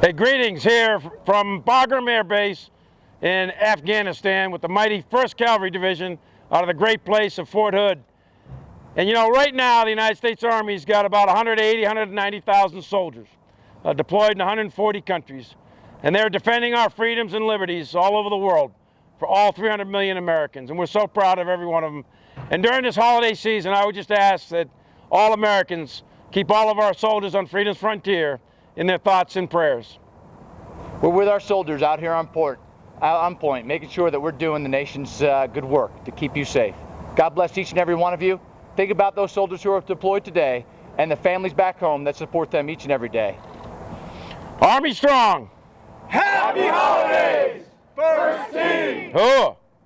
Hey, greetings here from Bagram Air Base in Afghanistan with the mighty 1st Cavalry Division out of the great place of Fort Hood. And you know, right now the United States Army's got about 180, 190,000 soldiers uh, deployed in 140 countries. And they're defending our freedoms and liberties all over the world for all 300 million Americans. And we're so proud of every one of them. And during this holiday season, I would just ask that all Americans keep all of our soldiers on freedom's frontier in their thoughts and prayers. We're with our soldiers out here on port, out on point, making sure that we're doing the nation's uh, good work to keep you safe. God bless each and every one of you. Think about those soldiers who are deployed today and the families back home that support them each and every day. Army strong. Happy holidays, first team.